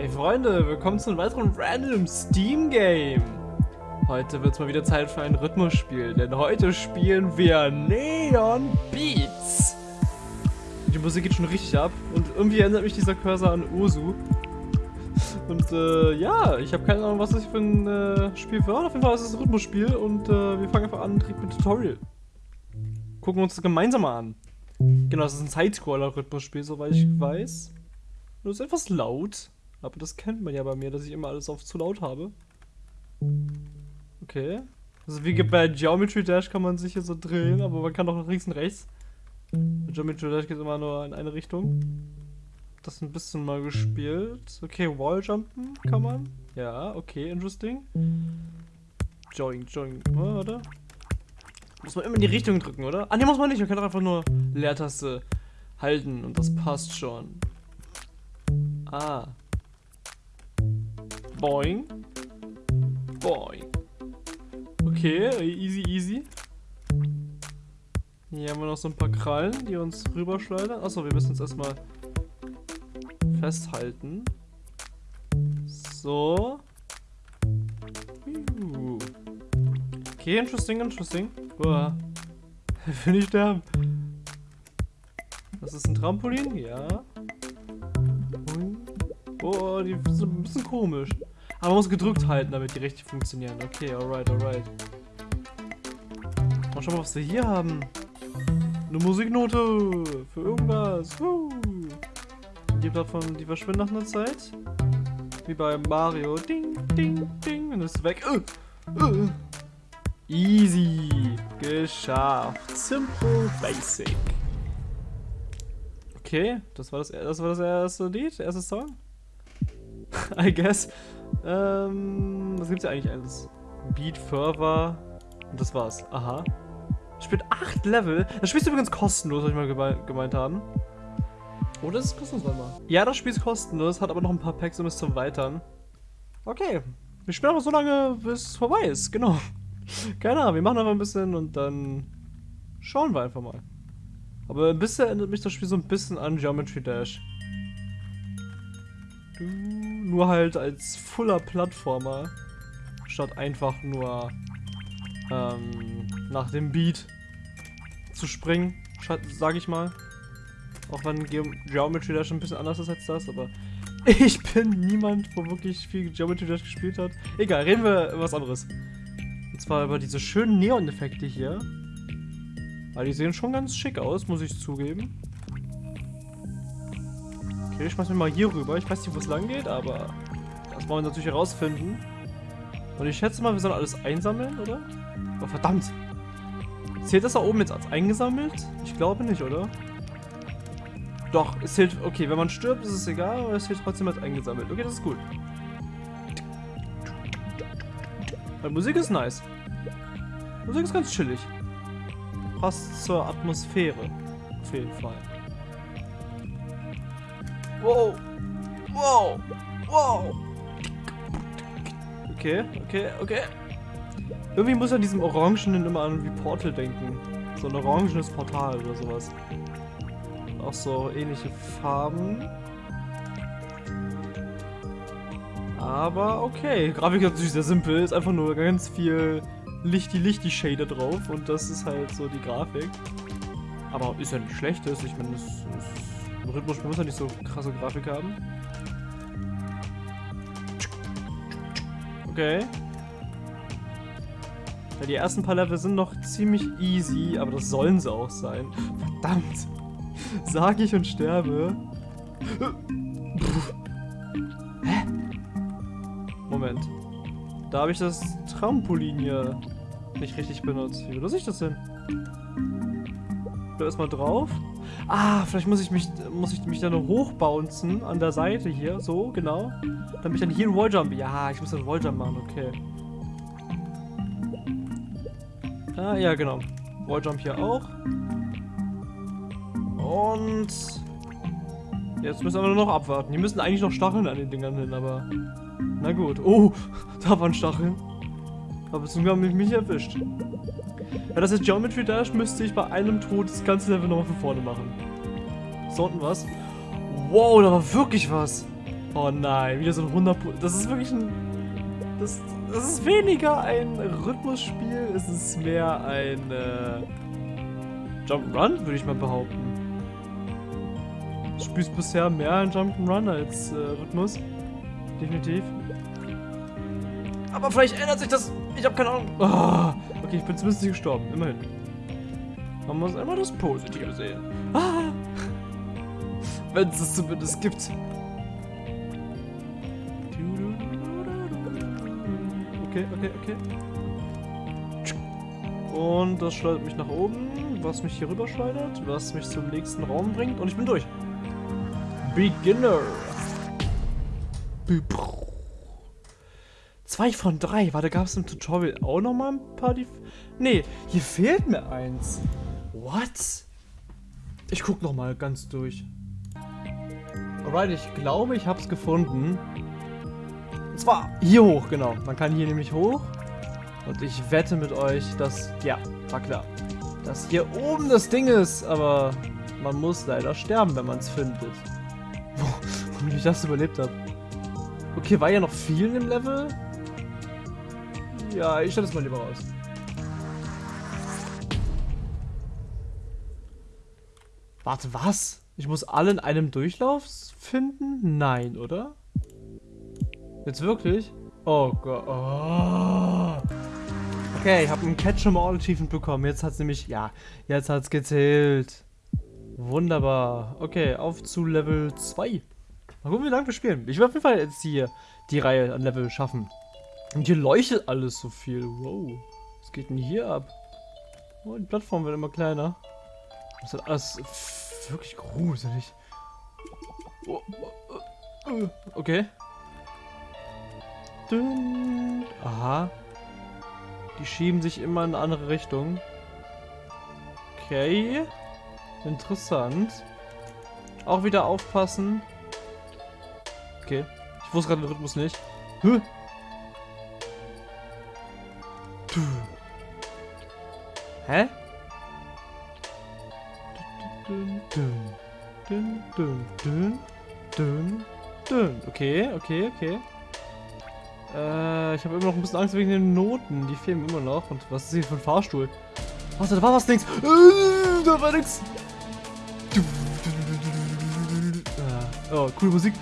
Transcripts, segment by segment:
Hey Freunde, willkommen zu einem weiteren random Steam Game. Heute wird es mal wieder Zeit für ein Rhythmusspiel, denn heute spielen wir Neon Beats. Die Musik geht schon richtig ab und irgendwie erinnert mich dieser Cursor an Ursu. Und äh, ja, ich habe keine Ahnung, was das für ein äh, Spiel wird. Auf jeden Fall ist es ein Rhythmusspiel und äh, wir fangen einfach an direkt mit Tutorial. Gucken wir uns das gemeinsam an. Genau, das ist ein Sidescroller-Rhythmusspiel, soweit ich weiß. Das ist etwas laut. Aber das kennt man ja bei mir, dass ich immer alles auf zu laut habe. Okay. Also wie bei Geometry Dash kann man sich hier so drehen, aber man kann auch nach links und rechts. Bei Geometry Dash geht immer nur in eine Richtung. Das ein bisschen mal gespielt. Okay, Walljumpen kann man. Ja, okay, interesting. Join, join. Oh, warte. Muss man immer in die Richtung drücken, oder? Ah, ne, muss man nicht. Man kann doch einfach nur Leertaste halten und das passt schon. Ah. Boing. Boing. Okay, easy, easy. Hier haben wir noch so ein paar Krallen, die uns rüberschleudern. Achso, wir müssen uns erstmal festhalten. So. Okay, interesting, interesting. Boah. Will ich sterben. Das ist ein Trampolin? Ja. Oh, die sind ein bisschen komisch. Aber man muss gedrückt halten, damit die richtig funktionieren. Okay, alright, alright. Mal schauen, was wir hier haben. Eine Musiknote für irgendwas. Die Plattform, die verschwindet nach einer Zeit. Wie bei Mario. Ding, ding, ding. Und ist weg. Uh, uh. Easy. Geschafft. Simple Basic. Okay, das war das, das war das erste Lied, erste Song. I guess. Ähm, was gibt's ja eigentlich alles? Beat Fervor. Und das war's. Aha. Spielt 8 Level. Das Spiel ist übrigens kostenlos, soll ich mal geme gemeint haben. Oder ist es kostenlos, warte mal. Ja, das Spiel ist kostenlos, hat aber noch ein paar Packs, um es zu erweitern. Okay. Wir spielen aber so lange, bis es vorbei ist, genau. Keine Ahnung, wir machen einfach ein bisschen und dann schauen wir einfach mal. Aber bisher erinnert mich das Spiel so ein bisschen an Geometry Dash. Nur halt als fuller Plattformer. Statt einfach nur ähm, nach dem Beat zu springen, sag ich mal. Auch wenn Ge Geometry Dash ein bisschen anders ist als das, aber ich bin niemand, wo wirklich viel Geometry Dash gespielt hat. Egal, reden wir was anderes. Und zwar über diese schönen Neon-Effekte hier. Weil die sehen schon ganz schick aus, muss ich zugeben. Ich schmeiß mich mal hier rüber. Ich weiß nicht, wo es lang geht, aber das wollen wir natürlich herausfinden. Und ich schätze mal, wir sollen alles einsammeln, oder? Oh, verdammt! Zählt das da oben jetzt als eingesammelt? Ich glaube nicht, oder? Doch, es zählt... Okay, wenn man stirbt, ist es egal, aber es zählt trotzdem als eingesammelt. Okay, das ist gut. Die Musik ist nice. Die Musik ist ganz chillig. Passt zur Atmosphäre. Auf jeden Fall. Wow. Wow. Wow. Okay, okay, okay. Irgendwie muss an diesem Orangenen immer an wie Portal denken. So ein orangenes Portal oder sowas. Auch so ähnliche Farben. Aber okay. Grafik ist natürlich sehr simpel. Ist einfach nur ganz viel Lichti-Lichti-Shader drauf. Und das ist halt so die Grafik. Aber ist ja nicht schlecht. Ich meine, das ist ein Rhythmusspiel muss ja nicht so krasse Grafik haben. Okay. Ja, die ersten paar Level sind noch ziemlich easy, aber das sollen sie auch sein. Verdammt. Sag ich und sterbe. Hä? Moment. Da habe ich das Trampolin hier nicht richtig benutzt. Wie benutze ich das denn? Da erstmal drauf. Ah, vielleicht muss ich mich, muss ich mich dann hochbouncen an der Seite hier. So, genau. Damit ich dann hier einen Walljump. Ja, ich muss einen Walljump machen, okay. Ah, ja, genau. Walljump hier auch. Und jetzt müssen wir nur noch abwarten. Die müssen eigentlich noch Stacheln an den Dingern hin, aber na gut. Oh, da waren Stacheln. Aber zum Glück haben mich nicht erwischt. Ja, das ist Geometry Dash, müsste ich bei einem Tod das ganze Level nochmal von vorne machen. Ist da unten was? Wow, da war wirklich was. Oh nein, wieder so ein 100 Das ist wirklich ein... Das, das ist weniger ein Rhythmusspiel, es ist mehr ein äh, Jump'n'Run, würde ich mal behaupten. Du spielst bisher mehr ein Jump'n'Run als äh, Rhythmus. Definitiv. Aber vielleicht ändert sich das. Ich habe keine Ahnung. Oh, okay, ich bin zumindest nicht gestorben. Immerhin. Man muss immer das Positive sehen. Ah, Wenn es es zumindest gibt. Okay, okay, okay. Und das schleudert mich nach oben, was mich hier rüber schleudert, was mich zum nächsten Raum bringt und ich bin durch. Beginner. Zwei von drei. Warte, gab es im Tutorial auch noch mal ein paar? Die nee, hier fehlt mir eins. What? Ich guck noch mal ganz durch. Alright, ich glaube, ich habe es gefunden. Und zwar hier hoch, genau. Man kann hier nämlich hoch. Und ich wette mit euch, dass... Ja, war klar. Dass hier oben das Ding ist, aber man muss leider sterben, wenn man es findet. Wie ich das überlebt habe. Okay, war ja noch viel im Level? Ja, ich stelle es mal lieber raus. Warte, was? Ich muss alle in einem Durchlauf finden? Nein, oder? Jetzt wirklich? Oh Gott. Oh. Okay, ich habe einen Catch 'em All Achievement bekommen. Jetzt hat es nämlich, ja, jetzt hat es gezählt. Wunderbar. Okay, auf zu Level 2. Mal gucken, wie lange wir spielen. Ich will auf jeden Fall jetzt hier die Reihe an Level schaffen. Und hier leuchtet alles so viel. Wow. Was geht denn hier ab? Oh, die Plattform wird immer kleiner. Das ist alles wirklich gruselig. Okay. Aha. Die schieben sich immer in eine andere Richtung. Okay. Interessant. Auch wieder aufpassen. Okay. Ich wusste gerade den Rhythmus nicht. Huh. Hä? Okay, okay, okay. Äh, ich habe immer noch ein bisschen Angst wegen den Noten. Die fehlen immer noch. Und was ist hier für ein Fahrstuhl? Warte, da war was links. Äh, da war nix. Oh, coole Musik.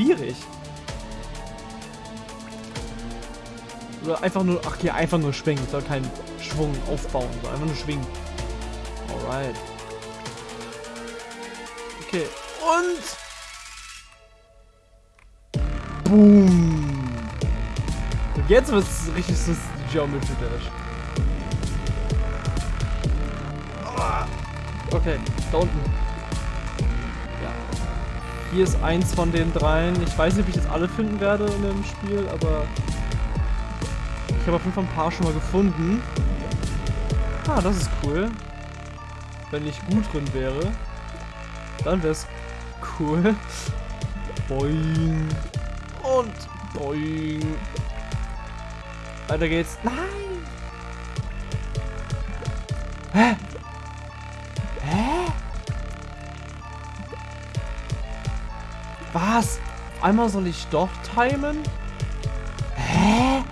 Schwierig. Oder einfach nur, ach hier, einfach nur schwingen. Soll keinen Schwung aufbauen, sondern einfach nur schwingen. Alright. Okay, und... Boom. Jetzt wird es richtig so Geometry Dash. Okay, da unten. Hier ist eins von den dreien. Ich weiß nicht, ob ich jetzt alle finden werde in dem Spiel, aber ich habe auf jeden Fall ein paar schon mal gefunden. Ah, das ist cool. Wenn ich gut drin wäre, dann wäre es cool. Boing. Und boing. Weiter geht's. Nein! Hä? Was? Einmal soll ich doch timen? Hä?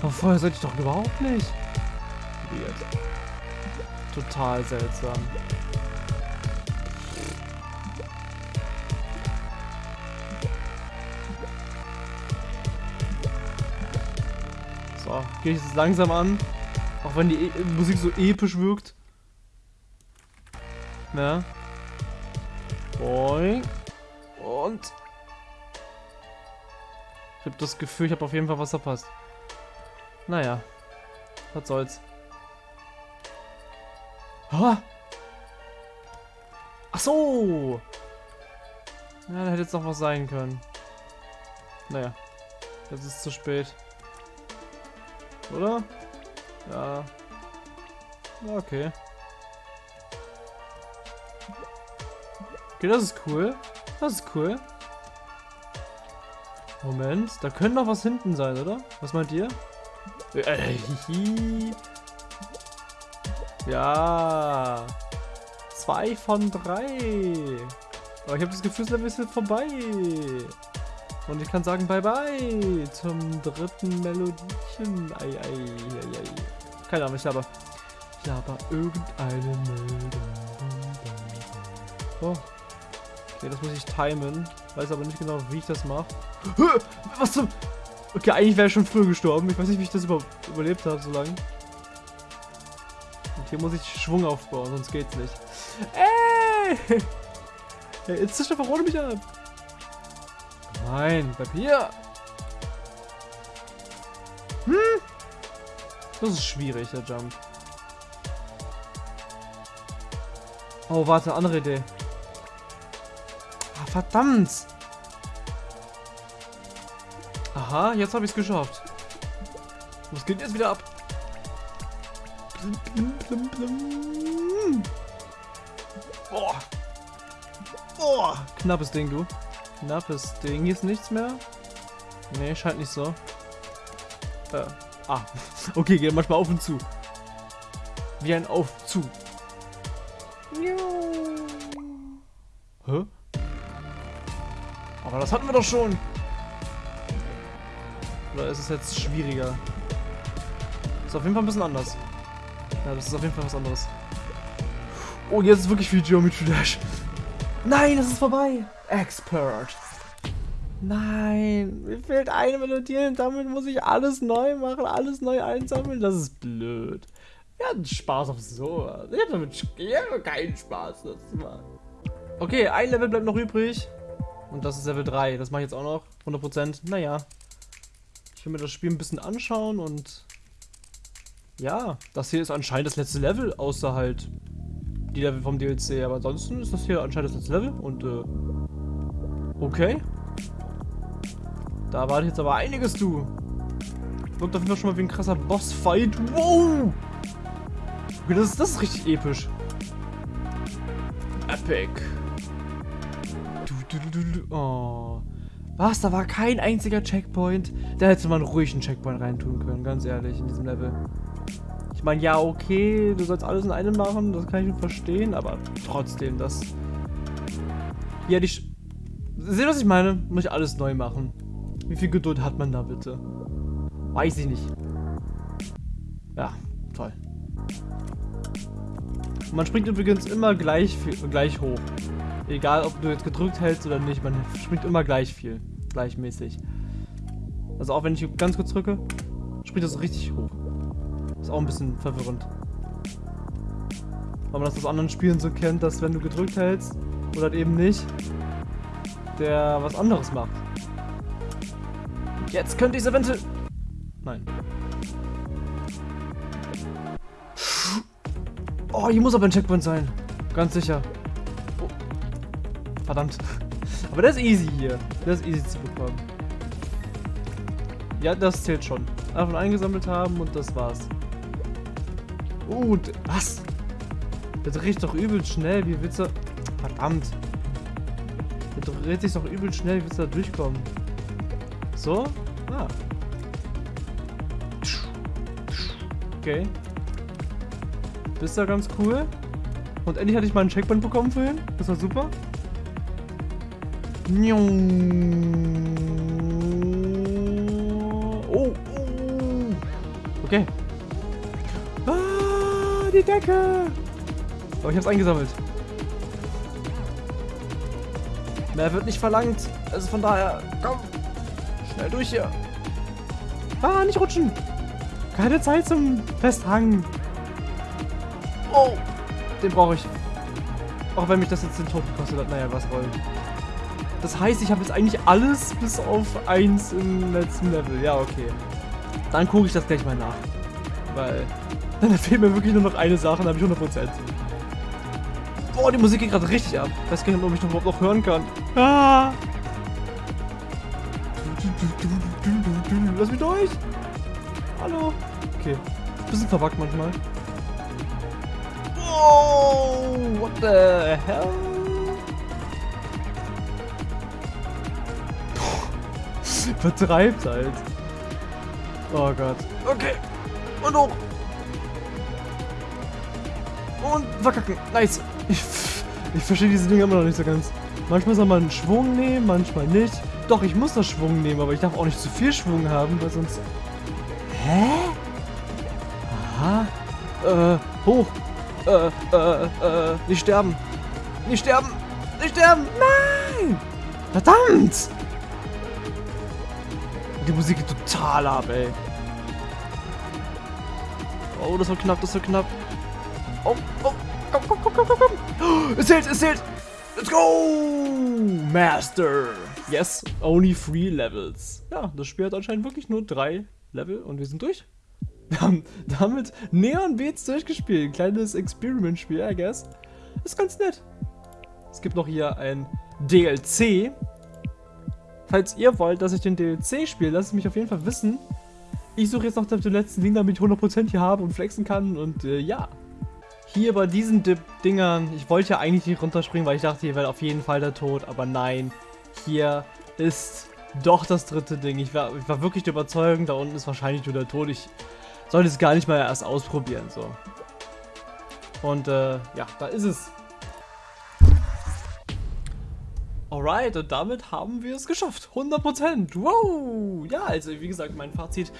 Vorher sollte ich doch überhaupt nicht. Weird. Total seltsam. So, gehe ich jetzt langsam an. Auch wenn die e Musik so episch wirkt. Na? Boing. Und. Ich habe das Gefühl, ich habe auf jeden Fall was verpasst. Naja. Was soll's. Ha! Ach so! Ja, da hätte jetzt noch was sein können. Naja. Jetzt ist zu spät. Oder? Ja. Okay. Okay, das ist cool. Das ist cool. Moment, da könnte noch was hinten sein, oder? Was meint ihr? Äh, Ja. Zwei von drei. Aber ich habe das Gefühl, Level ist jetzt vorbei. Und ich kann sagen Bye-bye zum dritten Melodiechen. Ei, ei, ei, ei. Keine Ahnung, ich laber. Ich laber irgendeine Meldung. Oh. Okay, das muss ich timen. Weiß aber nicht genau, wie ich das mache. Was zum... Okay, eigentlich wäre ich schon früher gestorben. Ich weiß nicht, wie ich das über überlebt habe so lange. Und hier muss ich Schwung aufbauen, sonst geht's nicht. Ey! Jetzt zischt einfach ohne mich ab. Nein, bleib hier. Hm? Das ist schwierig, der Jump. Oh, warte, andere Idee. Ah, verdammt. Aha, jetzt habe ich es geschafft. Was geht jetzt wieder ab? Blim, blim, blim, Boah. Boah. Knappes Ding, du. Knappes Ding. Hier ist nichts mehr. Nee, scheint nicht so. Äh. Ah. Okay, geht manchmal auf und zu. Wie ein Auf zu. Aber das hatten wir doch schon. Oder ist es jetzt schwieriger? Ist auf jeden Fall ein bisschen anders. Ja, das ist auf jeden Fall was anderes. Oh, jetzt ist wirklich viel Geometry Dash. Nein, es ist vorbei. Expert. Nein, mir fehlt eine Melodie und damit muss ich alles neu machen, alles neu einsammeln. Das ist blöd. Wir hatten Spaß auf sowas. Ich habe damit keinen Spaß. Das mal. Okay, ein Level bleibt noch übrig. Und das ist Level 3. Das mache ich jetzt auch noch. 100%. Naja. Ich will mir das Spiel ein bisschen anschauen und... Ja, das hier ist anscheinend das letzte Level, außer halt die Level vom DLC. Aber ansonsten ist das hier anscheinend das letzte Level und äh... Okay. Da wartet jetzt aber einiges, du. Wirkt auf jeden Fall schon mal wie ein krasser Bossfight. Wow! Okay, das, das ist richtig episch. Epic. Oh. Was? Da war kein einziger Checkpoint. Da hätte man ruhig einen Checkpoint reintun können, ganz ehrlich, in diesem Level. Ich meine, ja, okay, du sollst alles in einem machen, das kann ich schon verstehen, aber trotzdem, das... Ja, die... Seht was ich meine? Muss ich alles neu machen. Wie viel Geduld hat man da bitte? Weiß ich nicht. Ja, toll. Man springt übrigens immer gleich, gleich hoch. Egal, ob du jetzt gedrückt hältst oder nicht, man springt immer gleich viel. Gleichmäßig. Also auch wenn ich ganz kurz drücke, springt das richtig hoch. Ist auch ein bisschen verwirrend. Weil man das aus anderen Spielen so kennt, dass wenn du gedrückt hältst oder halt eben nicht, der was anderes macht. Jetzt könnte ich es eventuell... Nein. Oh, hier muss aber ein Checkpoint sein. Ganz sicher. Verdammt. Aber das ist easy hier. Das ist easy zu bekommen. Ja, das zählt schon. Einfach eingesammelt haben und das war's. Uh, was? Der dreht doch übel schnell. Wie willst du... Verdammt. Der dreht sich doch übel schnell. Wie willst du da durchkommen? So? Ah. Okay. Das ist ja ganz cool. Und endlich hatte ich mal einen Checkpoint bekommen vorhin. Das war super. Oh, oh. Okay. Ah, die Decke. Aber ich hab's eingesammelt. Mehr wird nicht verlangt. Also von daher, komm. Schnell durch hier. Ah, nicht rutschen. Keine Zeit zum Festhangen. Oh, den brauche ich. Auch wenn mich das jetzt den Tod gekostet hat. Naja, was wollen. Das heißt, ich habe jetzt eigentlich alles bis auf 1 im letzten Level. Ja, okay. Dann gucke ich das gleich mal nach. Weil dann fehlt mir wirklich nur noch eine Sache, dann habe ich 100%. Boah, die Musik geht gerade richtig ab. Ich weiß gar nicht, ob ich noch überhaupt noch hören kann. Ah! Lass mich durch! Hallo! Okay. Bisschen verbuggt manchmal. Oh, what the hell? Vertreibt halt. Oh Gott. Okay. Und hoch. Und verkacken. Nice. Ich, ich verstehe diese Dinge immer noch nicht so ganz. Manchmal soll man Schwung nehmen, manchmal nicht. Doch, ich muss das Schwung nehmen, aber ich darf auch nicht zu viel Schwung haben, weil sonst... Hä? Aha. Äh, hoch. Äh, äh, äh, nicht sterben. Nicht sterben. Nicht sterben. Nein! Verdammt! Die Musik geht total ab, ey. Oh, das war knapp, das war knapp. Oh, oh, komm, komm, komm, komm, komm, komm. Es zählt, es zählt. Let's go! Master. Yes, only three levels. Ja, das Spiel hat anscheinend wirklich nur drei Level und wir sind durch. Wir haben damit Neon Beats durchgespielt. Kleines Experiment-Spiel, I guess. Ist ganz nett. Es gibt noch hier ein DLC. Falls ihr wollt, dass ich den DLC spiele, lasst es mich auf jeden Fall wissen. Ich suche jetzt noch den letzten Ding, damit ich 100% hier habe und flexen kann und äh, ja. Hier bei diesen Dip Dingern, ich wollte ja eigentlich nicht runterspringen, weil ich dachte, hier wäre auf jeden Fall der Tod, aber nein. Hier ist doch das dritte Ding. Ich war, ich war wirklich der Überzeugung, da unten ist wahrscheinlich nur der Tod. Ich sollte es gar nicht mal erst ausprobieren, so. Und äh, ja, da ist es. Alright, und damit haben wir es geschafft. 100%. Wow! Ja, also wie gesagt, mein Fazit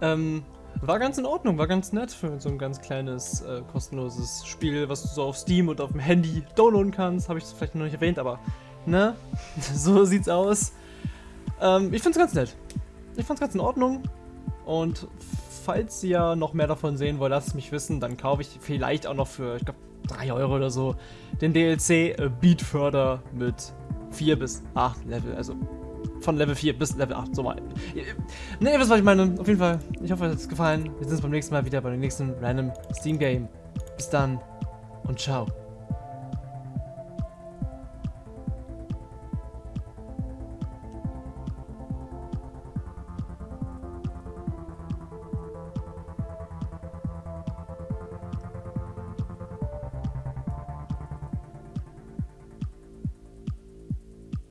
ähm, war ganz in Ordnung, war ganz nett für so ein ganz kleines, äh, kostenloses Spiel, was du so auf Steam und auf dem Handy downloaden kannst. Habe ich vielleicht noch nicht erwähnt, aber ne? so sieht's aus. Ähm, ich find's ganz nett. Ich fand's ganz in Ordnung. Und falls ihr noch mehr davon sehen wollt, lasst es mich wissen. Dann kaufe ich vielleicht auch noch für, ich glaube, 3 Euro oder so den DLC äh, Beatfurther mit 4 bis 8 Level, also von Level 4 bis Level 8, so mal. Ne, ihr wisst, was ich meine. Auf jeden Fall, ich hoffe, es hat euch gefallen. Wir sehen uns beim nächsten Mal wieder bei dem nächsten Random Steam Game. Bis dann und ciao.